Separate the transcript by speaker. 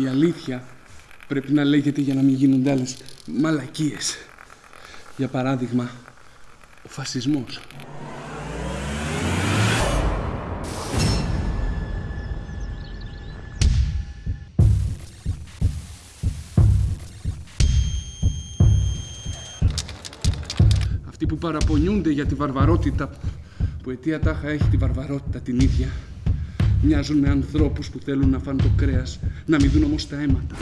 Speaker 1: Η αλήθεια πρέπει να λέγεται για να μην γίνονται άλλες μαλακίες. Για παράδειγμα, ο φασισμός. Αυτοί που παραπονιούνται για τη βαρβαρότητα που αιτία τάχα έχει τη βαρβαρότητα την ίδια μοιάζουν με ανθρώπους που θέλουν να φάνε το κρέας να μην δουν όμως τα αίματα.